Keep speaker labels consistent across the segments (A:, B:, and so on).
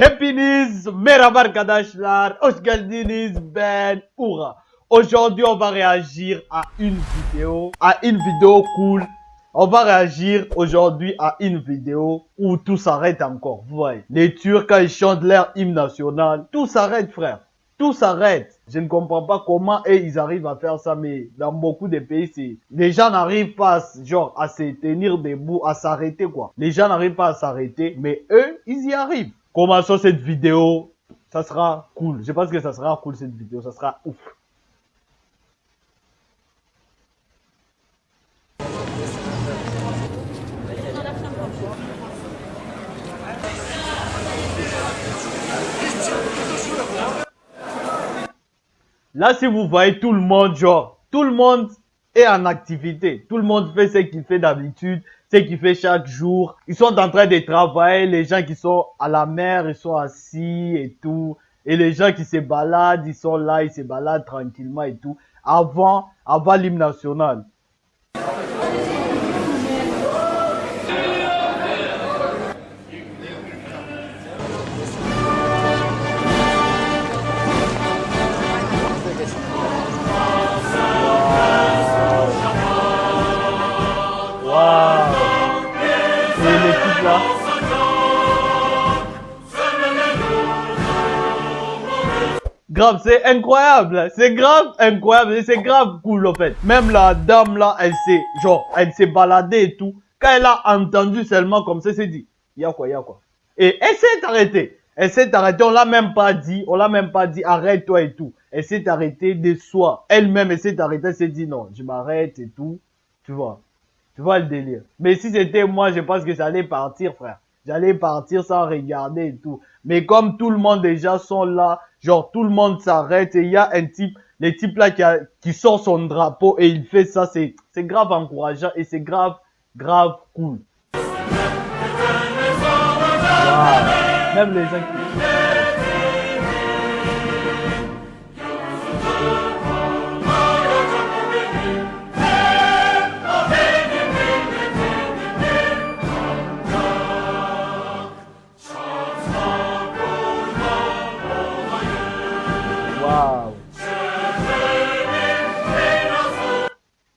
A: Hepiniz merhaba arkadaşlar. Hoş geldiniz ben Oura. Aujourd'hui, on va réagir à une vidéo, à une vidéo cool. On va réagir aujourd'hui à une vidéo où tout s'arrête encore. Vous voyez, les Turcs, quand ils chantent leur hymne national, tout s'arrête, frère. Tout s'arrête. Je ne comprends pas comment et ils arrivent à faire ça, mais dans beaucoup de pays, les gens n'arrivent pas, genre, à se tenir debout, à s'arrêter, quoi. Les gens n'arrivent pas à s'arrêter, mais eux, ils y arrivent. Commençons cette vidéo. Ça sera cool. Je pense que ça sera cool cette vidéo. Ça sera ouf. Là, si vous voyez tout le monde, genre, tout le monde est en activité. Tout le monde fait ce qu'il fait d'habitude, ce qu'il fait chaque jour. Ils sont en train de travailler. Les gens qui sont à la mer, ils sont assis et tout. Et les gens qui se baladent, ils sont là, ils se baladent tranquillement et tout. Avant, avant l'hymne national. Grave, c'est incroyable, c'est grave incroyable, c'est grave cool en fait. Même la dame là, elle s'est, genre, elle s'est baladée et tout. Quand elle a entendu seulement comme ça, elle s'est dit, y'a quoi, y'a quoi? Et elle s'est arrêtée. Elle s'est arrêtée, on l'a même pas dit, on l'a même pas dit, arrête-toi et tout. Elle s'est arrêtée de soi. Elle-même, elle s'est arrêtée, elle s'est dit, non, je m'arrête et tout. Tu vois. Tu vois le délire. Mais si c'était moi, je pense que j'allais partir, frère. J'allais partir sans regarder et tout. Mais comme tout le monde déjà sont là, genre tout le monde s'arrête et il y a un type, les types là qui, qui sort son drapeau et il fait ça, c'est grave encourageant et c'est grave, grave cool. Même les gens qui...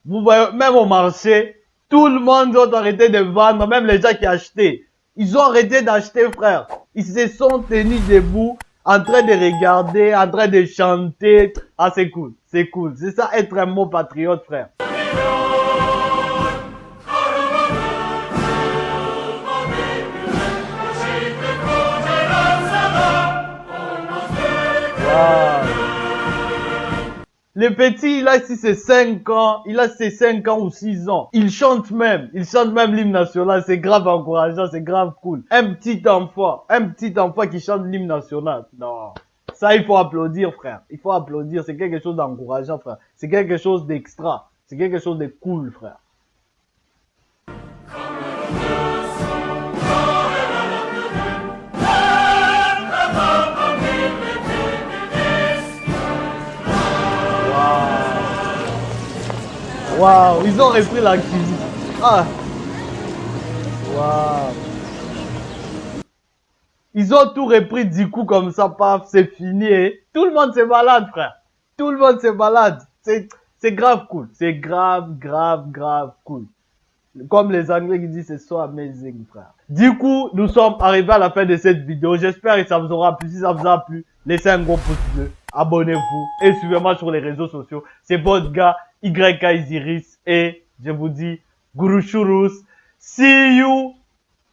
A: Vous voyez, même au marché, tout le monde a arrêté de vendre, même les gens qui achetaient. Ils ont arrêté d'acheter, frère. Ils se sont tenus debout, en train de regarder, en train de chanter. Ah, c'est cool, c'est cool. C'est ça être un mot patriote, frère. Le petit, il a si c'est 5 ans, il a ses 5 ans ou 6 ans. Il chante même, il chante même l'hymne national, c'est grave encourageant, c'est grave cool. Un petit enfant, un petit enfant qui chante l'hymne national. Non. Ça, il faut applaudir, frère. Il faut applaudir, c'est quelque chose d'encourageant, frère. C'est quelque chose d'extra. C'est quelque chose de cool, frère. Waouh, ils ont repris la cuisine. Ah. Ils ont tout repris du coup comme ça, paf, c'est fini. Et tout le monde se balade, frère. Tout le monde se balade. C'est, c'est grave cool. C'est grave, grave, grave cool. Comme les Anglais qui disent, c'est so amazing, frère. Du coup, nous sommes arrivés à la fin de cette vidéo. J'espère que ça vous aura plu. Si ça vous a plu, laissez un gros pouce bleu. Abonnez-vous et suivez-moi sur les réseaux sociaux. C'est votre gars YK et je vous dis Guru Shurus. See you.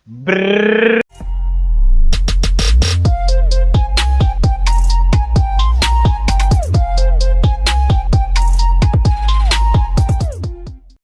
A: Brrr.